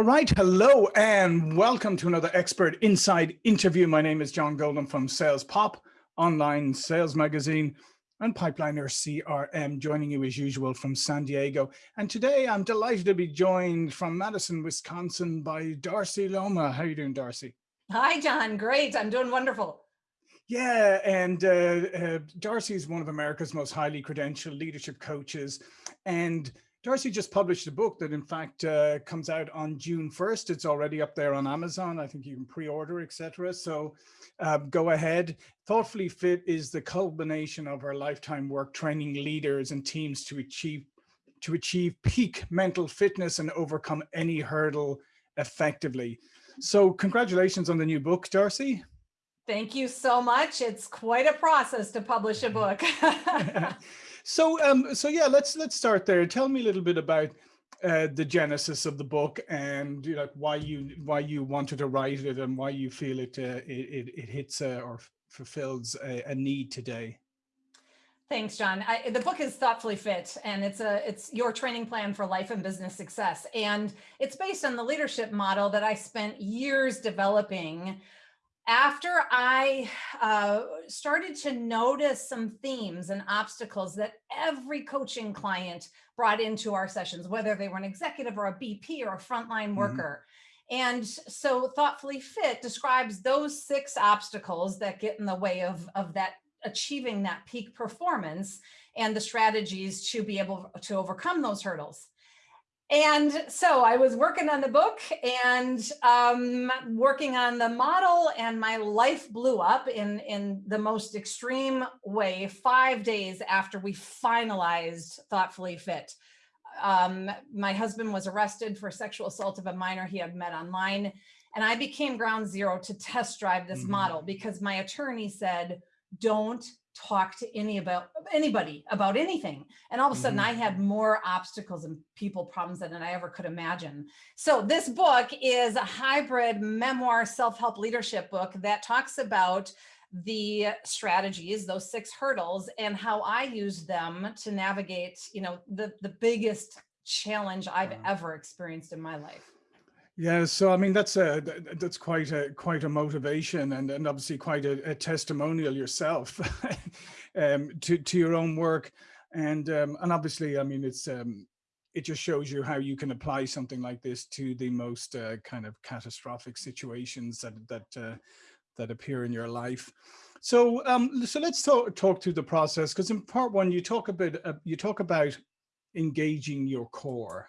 All right, hello and welcome to another Expert Insights interview. My name is John Golden from Sales Pop, online sales magazine, and Pipeliner CRM, joining you as usual from San Diego. And today I'm delighted to be joined from Madison, Wisconsin by Darcy Luoma. How are you doing, Darcy? Hi, John. Great. I'm doing wonderful. Yeah, and uh, uh, Darcy is one of America's most highly credentialed leadership coaches. And Darcy just published a book that in fact uh, comes out on June 1st. It's already up there on Amazon. I think you can pre-order, etc. So uh, go ahead. Thoughtfully Fit is the culmination of our lifetime work training leaders and teams to achieve to achieve peak mental fitness and overcome any hurdle effectively. So congratulations on the new book, Darcy. Thank you so much. It's quite a process to publish a book. So, um, so yeah, let's let's start there. Tell me a little bit about uh, the genesis of the book and you know, why you why you wanted to write it and why you feel it uh, it, it hits uh, or fulfills a, a, need today. Thanks, John. I, the book is thoughtfully fit, and it's a it's your training plan for life and business success, and it's based on the leadership model that I spent years developing after I uh, started to notice some themes and obstacles that every coaching client brought into our sessions, whether they were an executive or a VP or a frontline mm-hmm. worker. Mm -hmm. And so Thoughtfully Fit describes those six obstacles that get in the way of, of that achieving that peak performance and the strategies to be able to overcome those hurdles. And so I was working on the book and um, working on the model and my life blew up in, in the most extreme way five days after we finalized Thoughtfully Fit. Um, my husband was arrested for sexual assault of a minor he had met online. And I became ground zero to test drive this mm -hmm. model because my attorney said, don't talk to any about anybody about anything. And all of a sudden mm -hmm. I had more obstacles and people problems than I ever could imagine. So this book is a hybrid memoir self-help leadership book that talks about the strategies, those six hurdles and how I use them to navigate, you know, the, the biggest challenge I've ever experienced in my life. Yeah, so I mean that's a that's quite a quite a motivation and and obviously quite a, a testimonial yourself um, to to your own work and um, and obviously I mean it's um, it just shows you how you can apply something like this to the most uh, kind of catastrophic situations that that uh, that appear in your life. So um, so let's talk talk through the process because in part one you talk a bit uh, you talk about engaging your core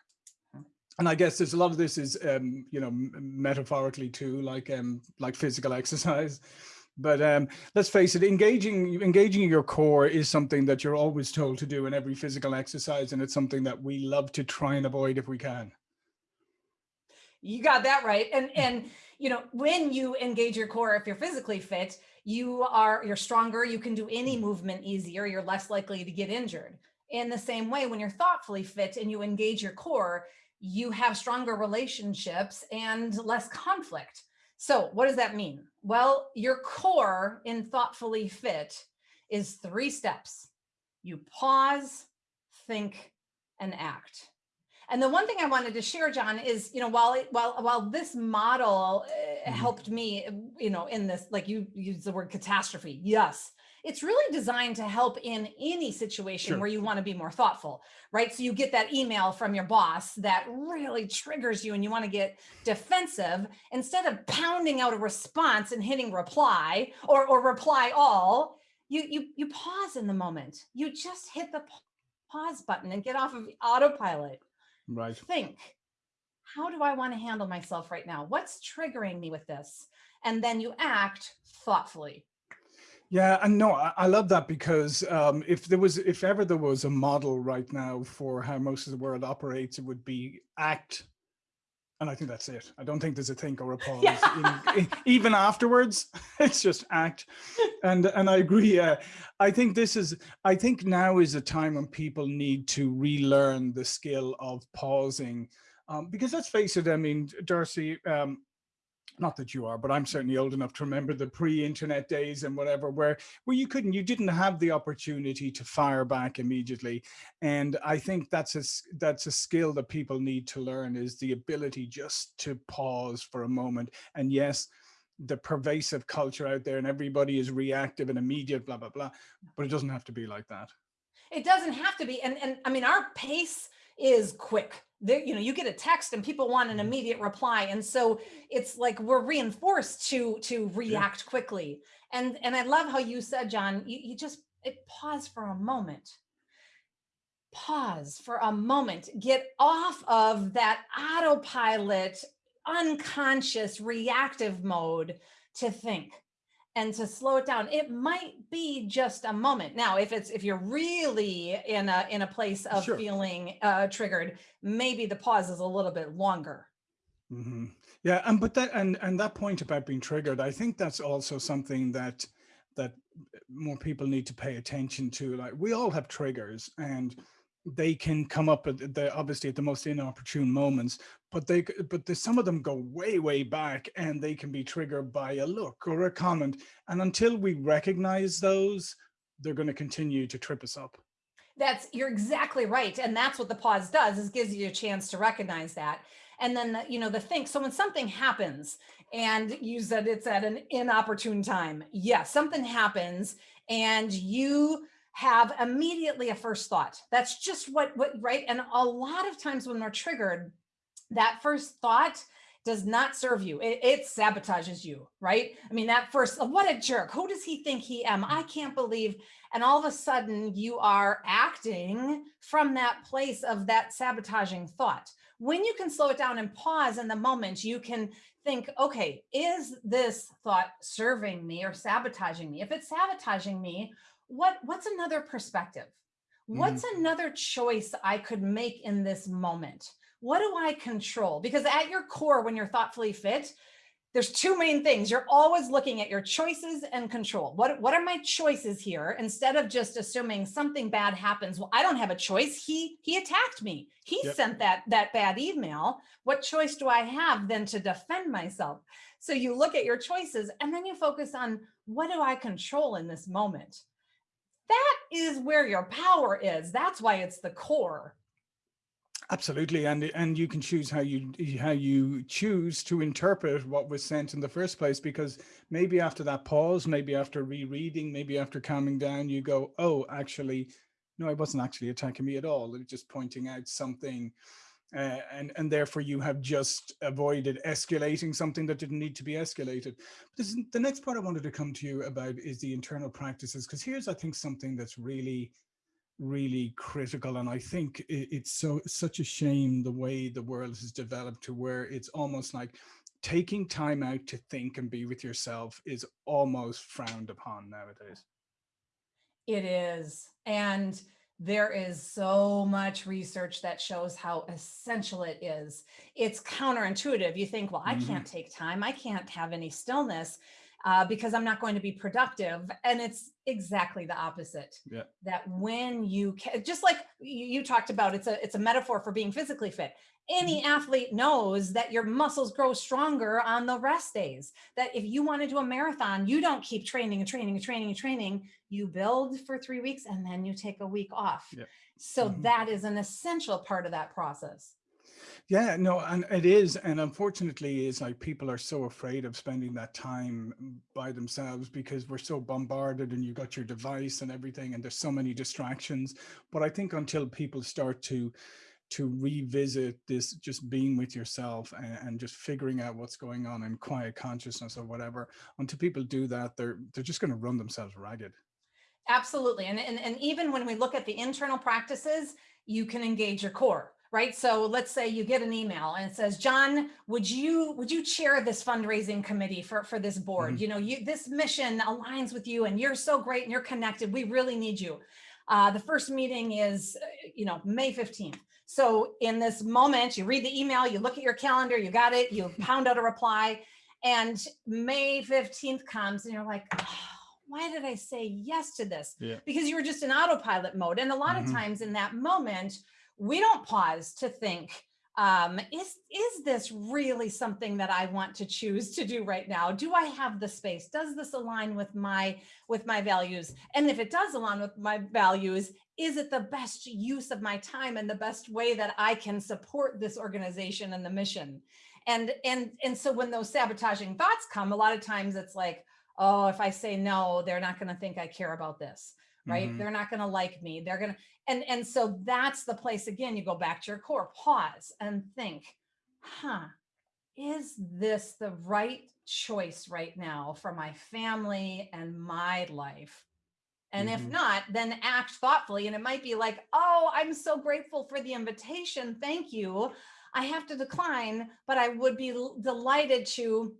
and I guess there's a lot of this is, um, you know, metaphorically too, like um, like physical exercise. But um, let's face it, engaging engaging your core is something that you're always told to do in every physical exercise, and it's something that we love to try and avoid if we can. You got that right, and and you know when you engage your core, if you're physically fit, you are you're stronger. You can do any movement easier. You're less likely to get injured. In the same way, when you're thoughtfully fit and you engage your core, you have stronger relationships and less conflict. So what does that mean? Well, your core in thoughtfully fit is three steps. You pause, think, and act. And the one thing I wanted to share, John, is, you know, while it, while while this model uh, mm-hmm. helped me, you know, in this, like you use the word catastrophe, yes, it's really designed to help in any situation sure. where you want to be more thoughtful, right? So you get that email from your boss that really triggers you and you want to get defensive instead of pounding out a response and hitting reply or, or reply all, you, you, you pause in the moment. You just hit the pause button and get off of autopilot. Right. Think, how do I want to handle myself right now? What's triggering me with this? And then you act thoughtfully. Yeah, and no, I, I love that because um, if there was, if ever there was a model right now for how most of the world operates, it would be act. And I think that's it. I don't think there's a think or a pause. Yeah. In, in, even afterwards, it's just act. And and I agree. Uh, I think this is. I think now is a time when people need to relearn the skill of pausing, um, because let's face it. I mean, Darcy. Um, not that you are, but I'm certainly old enough to remember the pre-internet days and whatever, where where you couldn't, you didn't have the opportunity to fire back immediately. And I think that's a that's a skill that people need to learn is the ability just to pause for a moment. And yes, the pervasive culture out there and everybody is reactive and immediate, blah, blah, blah. But it doesn't have to be like that. It doesn't have to be. And, and I mean, our pace is quick. There, you know, you get a text and people want an mm-hmm. immediate reply. And so it's like we're reinforced to to react yeah. quickly. And and I love how you said, John, you, you just it, pause for a moment. Pause for a moment. Get off of that autopilot, unconscious, reactive mode to think and to slow it down it might be just a moment now if it's if you're really in a in a place of sure. feeling uh triggered maybe the pause is a little bit longer mm -hmm. yeah and but that and and that point about being triggered i think that's also something that that more people need to pay attention to like we all have triggers and they can come up at the obviously at the most inopportune moments but they but the, some of them go way way back and they can be triggered by a look or a comment and until we recognize those they're going to continue to trip us up. That's you're exactly right and that's what the pause does is gives you a chance to recognize that and then the, you know the think so when something happens and you said it's at an inopportune time yes yeah, something happens and you have immediately a first thought. That's just what, what, right? And a lot of times when we're triggered, that first thought does not serve you. It, it, sabotages you, right? I mean, that first, what a jerk. Who does he think he am? I can't believe. And all of a sudden you are acting from that place of that sabotaging thought. When you can slow it down and pause in the moment, you can think, okay, is this thought serving me or sabotaging me? If it's sabotaging me, what what's another perspective? What's mm. another choice I could make in this moment? What do I control? Because at your core, when you're thoughtfully fit, there's two main things. You're always looking at your choices and control. What, what are my choices here? Instead of just assuming something bad happens. Well, I don't have a choice. He, he attacked me. He yep. sent that, that bad email. What choice do I have then to defend myself? So you look at your choices and then you focus on what do I control in this moment? That is where your power is. That's why it's the core. Absolutely, and and you can choose how you how you choose to interpret what was sent in the first place. Because maybe after that pause, maybe after rereading, maybe after calming down, you go, "Oh, actually, no, it wasn't actually attacking me at all. It was just pointing out something uh, and and therefore you have just avoided escalating something that didn't need to be escalated. This, the next part I wanted to come to you about is the internal practices, because here's I think something that's really really critical and I think it's so such a shame the way the world has developed to where it's almost like taking time out to think and be with yourself is almost frowned upon nowadays. It is. And there is so much research that shows how essential it is. It's counterintuitive. You think, well, I mm -hmm. can't take time. I can't have any stillness uh, because I'm not going to be productive. And it's exactly the opposite. Yeah. That when you can, just like you, you talked about, it's a, it's a metaphor for being physically fit any mm-hmm. athlete knows that your muscles grow stronger on the rest days. That if you want to do a marathon, you don't keep training and training and training and training. You build for three weeks and then you take a week off. Yeah. So mm -hmm. that is an essential part of that process. Yeah, no, and it is. And unfortunately, it's like people are so afraid of spending that time mm, by themselves because we're so bombarded and you've got your device and everything, and there's so many distractions. But I think until people start to to revisit this just being with yourself and, and, just figuring out what's going on in quiet consciousness or whatever until people do that they're they're just going to run themselves ragged absolutely and, and and even when we look at the internal practices you can engage your core right so let's say you get an email and it says john would you would you chair this fundraising committee for for this board mm -hmm. you know you this mission aligns with you and you're so great and you're connected we really need you uh, the first meeting is you know may 15th so in this moment, you read the email, you look at your calendar, you got it, you pound out a reply, and May 15th comes and you're like, oh, why did I say yes to this? Yeah. Because you were just in autopilot mode. And a lot mm -hmm. of mm-hmm. times in that moment, we don't pause to think, um, is, is this really something that I want to choose to do right now? Do I have the space? Does this align with my, with my values? And if it does align with my values, is it the best use of my time and the best way that I can support this organization and the mission? And, and, and so when those sabotaging thoughts come, a lot of times it's like, oh, if I say no, they're not going to think I care about this right? Mm -hmm. They're not going to like me. They're going to, and, and so that's the place again, you go back to your core, pause and think, huh, is this the right choice right now for my family and my life? And mm -hmm. if mm-hmm. not, then act thoughtfully. And it might be like, oh, I'm so grateful for the invitation. Thank you. I have to decline, but I would be delighted to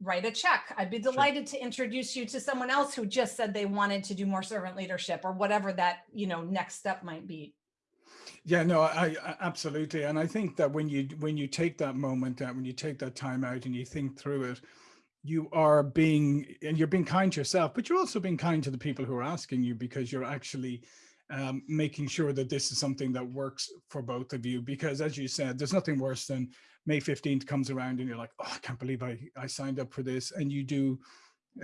write a check. I'd be delighted sure. to introduce you to someone else who just said they wanted to do more servant leadership or whatever that, you know, next step might be. Yeah, no, I, I, absolutely. And I think that when you when you take that moment, uh, when you take that time out and you think through it, you are being and you're being kind to yourself, but you're also being kind to the people who are asking you because you're actually um, making sure that this is something that works for both of you. Because as you said, there's nothing worse than May 15th comes around and you're like, oh, I can't believe I, I signed up for this. And you do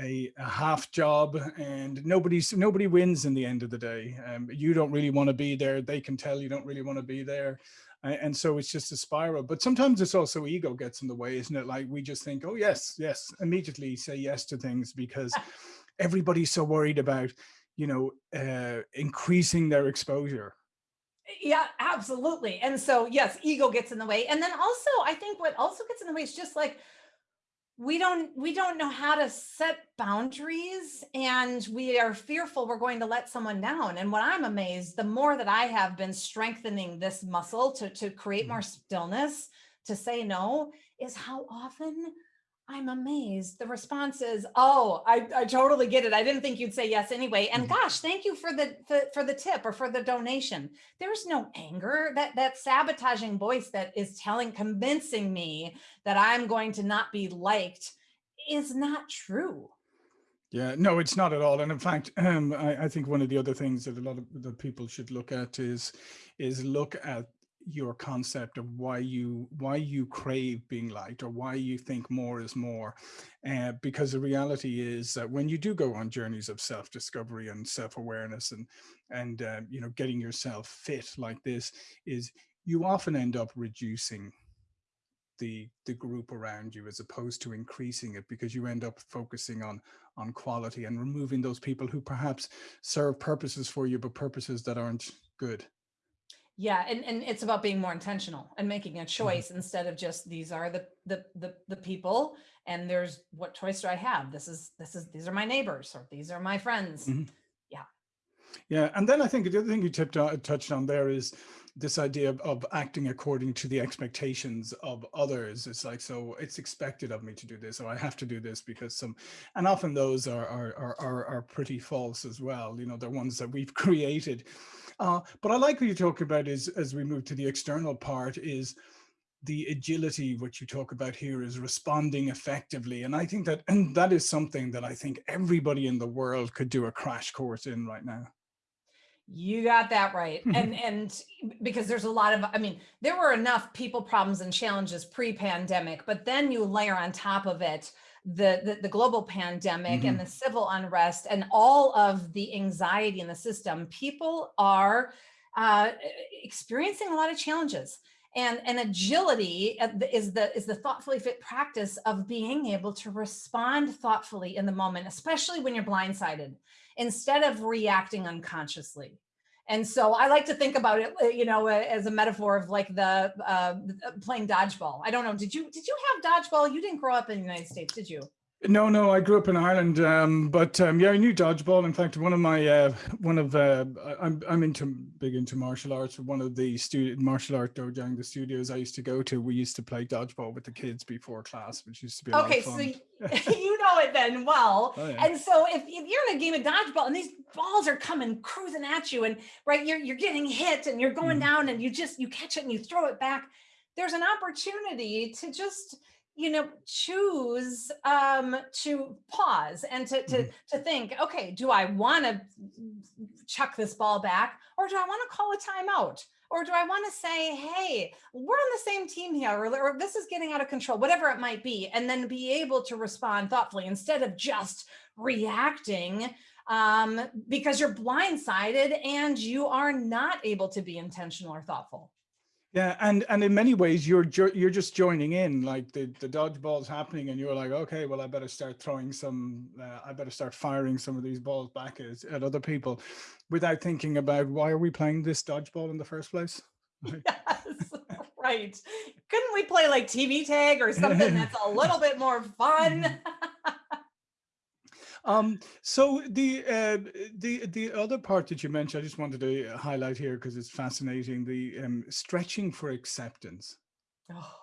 a, a half job and nobody's nobody wins in the end of the day. Um, you don't really want to be there. They can tell you don't really want to be there. And so it's just a spiral. But sometimes it's also ego gets in the way, isn't it? Like we just think, oh, yes, yes, immediately say yes to things because everybody's so worried about, you know, uh, increasing their exposure yeah, absolutely. And so, yes, ego gets in the way. And then also, I think what also gets in the way is just like, we don't we don't know how to set boundaries and we are fearful we're going to let someone down and what i'm amazed the more that i have been strengthening this muscle to to create more mm-hmm. stillness to say no is how often I'm amazed. The response is, oh, I, I totally get it. I didn't think you'd say yes anyway. And mm-hmm. gosh, thank you for the, the for the tip or for the donation. There's no anger. That that sabotaging voice that is telling, convincing me that I'm going to not be liked is not true. Yeah, no, it's not at all. And in fact, um, I, I think one of the other things that a lot of the people should look at is is look at your concept of why you why you crave being liked or why you think more is more uh, because the reality is that when you do go on journeys of self-discovery and self-awareness and and uh, you know getting yourself fit like this is you often end up reducing the the group around you as opposed to increasing it because you end up focusing on on quality and removing those people who perhaps serve purposes for you but purposes that aren't good yeah, and, and it's about being more intentional and making a mm-hmm. choice mm -hmm. instead of just these are the, the the the people and there's what choice do I have? This is this is these are my neighbors or these are my friends. Mm -hmm. Yeah. Yeah, and then I think the other thing you tipped on, touched on there is this idea of, of acting according to the expectations of others. It's like, so it's expected of me to do this, or I have to do this because some, and often those are are are are, pretty false as well. You know, they're ones that we've created uh, but I like what you talk about is as we move to the external part is the agility which you talk about here is responding effectively and i think that and that is something that i think everybody in the world could do a crash course in right now you got that right and and because there's a lot of i mean there were enough people problems and challenges pre-pandemic but then you layer on top of it the, the, the global pandemic mm -hmm. and mm-hmm. the civil unrest and all of the anxiety in the system, people are uh, experiencing a lot of challenges. And, and agility uh, is the, is the thoughtfully fit practice of being able to respond thoughtfully in the moment, especially when you're blindsided, instead of reacting unconsciously. And so I like to think about it, uh, you know, uh, as a metaphor of like the uh, playing dodgeball. I don't know. Did you did you have dodgeball? You didn't grow up in the United States, did you? No, no, I grew up in Ireland, um, but um, yeah, I knew dodgeball. In fact, one of my, uh, one of, uh, I'm, I'm into big into martial arts. One of the student martial art dojo, the studios I used to go to, we used to play dodgeball with the kids before class, which used to be okay. so you know it then well, oh, yeah. and so if, if you're in a game of dodgeball and these balls are coming cruising at you, and right, you're you're getting hit and you're going mm. down, and you just you catch it and you throw it back. There's an opportunity to just you know, choose um, to pause and to, to, mm -hmm. to think, okay, do I want to chuck this ball back or do I want to call a timeout? Or do I want to say, hey, we're on the same team here, or, or this is getting out of control, whatever it might be, and then be able to respond thoughtfully instead of just reacting um, because you're blindsided and you are not able to be intentional or thoughtful. Yeah, and and in many ways you're you're just joining in, like the the dodgeball's happening, and you're like, okay, well, I better start throwing some, uh, I better start firing some of these balls back at, at other people, without thinking about why are we playing this dodgeball in the first place. Yes, right. Couldn't we play like TV tag or something that's a little bit more fun? Um, so the uh, the the other part that you mentioned, I just wanted to highlight here because it's fascinating. The um, stretching for acceptance. Oh,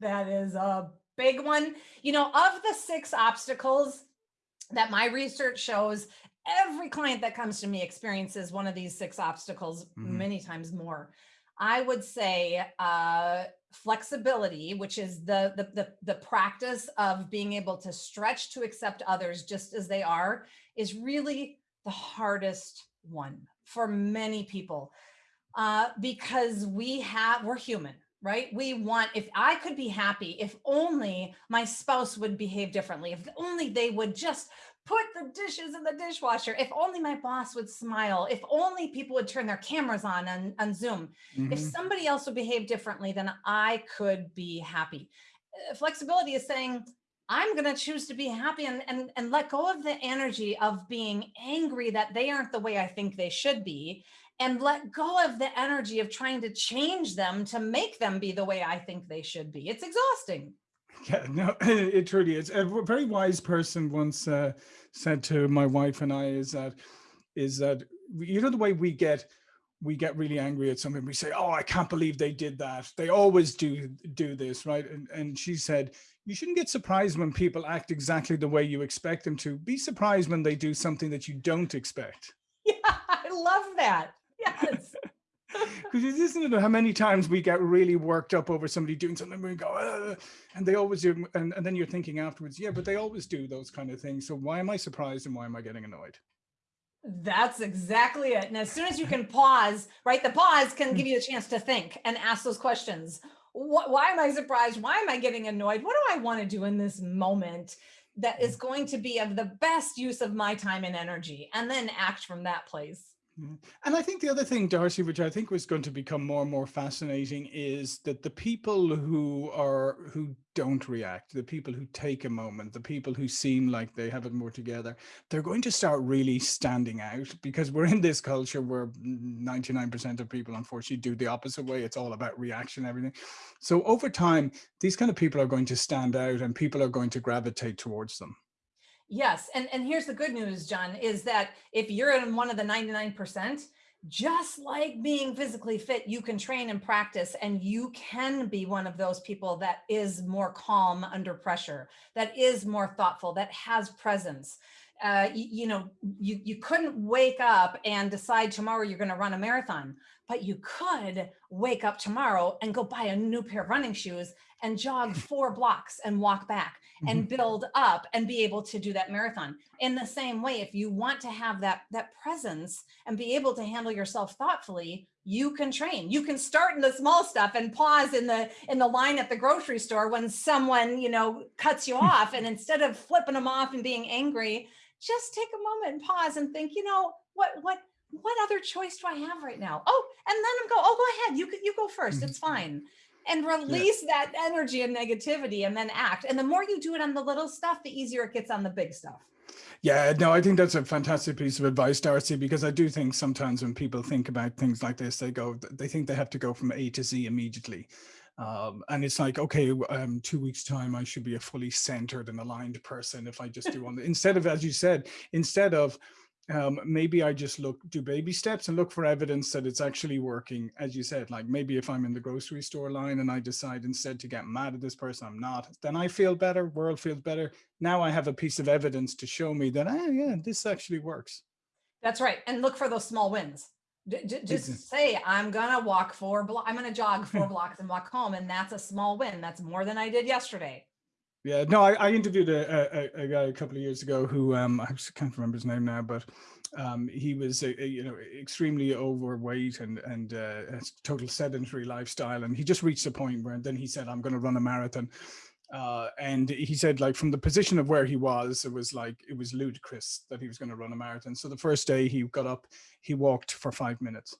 that is a big one. You know, of the six obstacles that my research shows, every client that comes to me experiences one of these six obstacles mm -hmm. many times more. I would say uh, flexibility, which is the, the, the, the, practice of being able to stretch to accept others just as they are, is really the hardest one for many people uh, because we have, we're human, right? We want, if I could be happy, if only my spouse would behave differently, if only they would just put the dishes in the dishwasher. If only my boss would smile. If only people would turn their cameras on on, on Zoom. Mm -hmm. If mm-hmm. somebody else would behave differently, then I could be happy. Uh, flexibility is saying, I'm going to choose to be happy and, and, and let go of the energy of being angry that they aren't the way I think they should be and let go of the energy of trying to change them to make them be the way I think they should be. It's exhausting. Yeah, no, it truly is. A very wise person once uh, said to my wife and I is that, is that, you know, the way we get, we get really angry at something. We say, oh, I can't believe they did that. They always do do this, right? And, and she said, you shouldn't get surprised when people act exactly the way you expect them to. Be surprised when they do something that you don't expect. Yeah, I love that. Yes. Because isn't it how many times we get really worked up over somebody doing something and we go, uh, and they always do, and, and then you're thinking afterwards, yeah, but they always do those kind of things. So why am I surprised and why am I getting annoyed? That's exactly it. And as soon as you can pause, right, the pause can give you a chance to think and ask those questions. What, why am I surprised? Why am I getting annoyed? What do I want to do in this moment that is mm. going to be of the best use of my time and energy? And then act from that place. Mm-hmm. And I think the other thing, Darcy, which I think was going to become more and more fascinating is that the people who are who don't react, the people who take a moment, the people who seem like they have it more together, they're going to start really standing out because we're in this culture where 99% of people unfortunately do the opposite way. It's all about reaction, everything. So over time, these kind of people are going to stand out and people are going to gravitate towards them. Yes, and, and here's the good news, John, is that if you're in one of the 99%, just like being physically fit, you can train and practice and you can be one of those people that is more calm under pressure, that is more thoughtful, that has presence. Uh, you, you, know, you, you couldn't wake up and decide tomorrow you're going to run a marathon, but you could wake up tomorrow and go buy a new pair of running shoes and jog four blocks and walk back and mm-hmm. build up and be able to do that marathon. In the same way, if you want to have that, that presence and be able to handle yourself thoughtfully, you can train. You can start in the small stuff and pause in the in the line at the grocery store when someone, you know, cuts you off. And instead of flipping them off and being angry, just take a moment and pause and think, you know, what what what other choice do I have right now? Oh, and then I'm go, oh, go ahead. You you go first. It's mm-hmm. fine. And release yeah. that energy and negativity and then act. And the more you do it on the little stuff, the easier it gets on the big stuff. Yeah, no, I think that's a fantastic piece of advice, Darcy, because I do think sometimes when people think about things like this, they go, they think they have to go from A to Z immediately. Um, and it's like, okay, um, two weeks time, I should be a fully centered and aligned person if I just do one. instead of, as you said, instead of um, maybe I just look, do baby steps and look for evidence that it's actually working. As you said, like maybe if I'm in the grocery store line and I decide instead to get mad at this person, I'm not, then I feel better, world feels better. Now I have a piece of evidence to show me that, oh yeah, this actually works. That's right. And look for those small wins. D just say, I'm gonna walk four blocks, I'm gonna jog four blocks and walk home. And that's a small win. That's more than I did yesterday. Yeah, no, I, I interviewed a, a, a, guy a couple of years ago who um, I can't remember his name now, but um, he was, a, a, you know, extremely overweight and and uh, a total sedentary lifestyle, and he just reached a point where then he said, "I'm going to run a marathon." Uh, and he said, like from the position of where he was, it was like it was ludicrous that he was going to run a marathon. So the first day he got up, he walked for five minutes,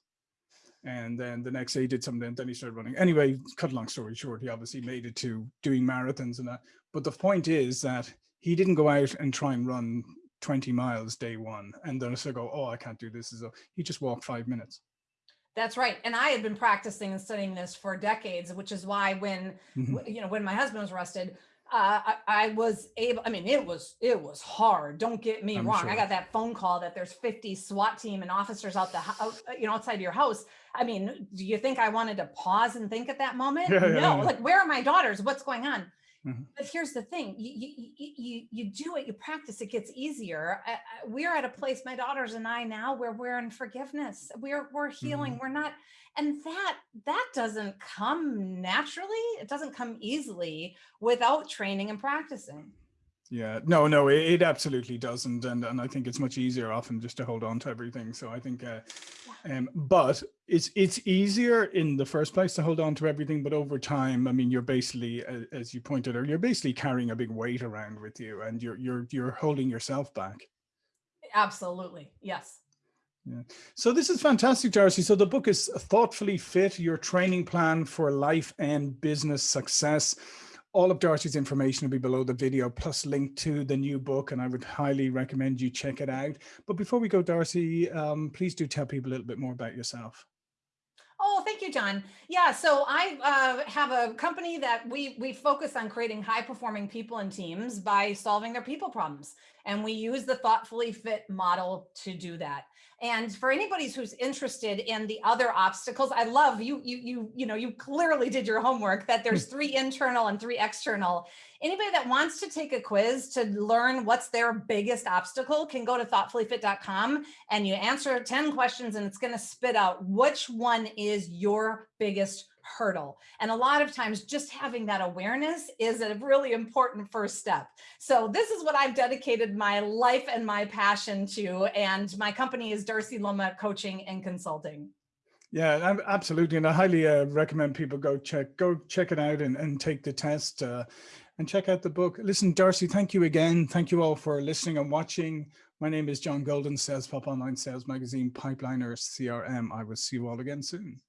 and then the next day he did something. And then he started running. Anyway, cut a long story short, he obviously made it to doing marathons and that. But the point is that he didn't go out and try and run 20 miles day one and then so go, oh, I can't do this. So he just walked five minutes. That's right. And I had been practicing and studying this for decades, which is why when, mm -hmm. you know, when my husband was arrested, uh, I, I, was able, I mean, it was, it was hard. Don't get me I'm wrong. Sure. I got that phone call that there's 50 SWAT team and officers out the, out, you know, outside your house. I mean, do you think I wanted to pause and think at that moment? Yeah, no, yeah, yeah. like, where are my daughters? What's going on? Mm -hmm. But here's the thing, you, you, you, you do it, you practice, it gets easier. I, I, we're at a place, my daughters and I now, where we're in forgiveness, we're, we're healing, mm -hmm. we're not, and that, that doesn't come naturally. It doesn't come easily without training and practicing. Yeah, no, no, it, it, absolutely doesn't. And, and I think it's much easier often just to hold on to everything. So I think, uh, um, but it's, it's easier in the first place to hold on to everything. But over time, I mean, you're basically, as you pointed out, you're basically carrying a big weight around with you and you're, you're, you're holding yourself back. Absolutely. Yes. Yeah. So this is fantastic, Darcy. So the book is Thoughtfully Fit, your training plan for life and business success all of Darcy's information will be below the video plus link to the new book and I would highly recommend you check it out. But before we go, Darcy, um, please do tell people a little bit more about yourself. Oh, thank you, John. Yeah, so I uh, have a company that we we focus on creating high performing people and teams by solving their people problems. And we use the thoughtfully fit model to do that. And for anybody who's interested in the other obstacles, I love you, you, you, you know, you clearly did your homework that there's three internal and three external. Anybody that wants to take a quiz to learn what's their biggest obstacle can go to thoughtfullyfit.com and you answer 10 questions and it's going to spit out which one is your biggest hurdle. And a lot of times just having that awareness is a really important first step. So this is what I've dedicated my life and my passion to. And my company is Darcy Luoma Coaching and Consulting. Yeah, absolutely. And I highly uh, recommend people go check, go check it out and, and take the test uh, and check out the book. Listen, Darcy, thank you again. Thank you all for listening and watching. My name is John Golden, Sales Pop Online Sales Magazine, Pipeliner CRM. I will see you all again soon.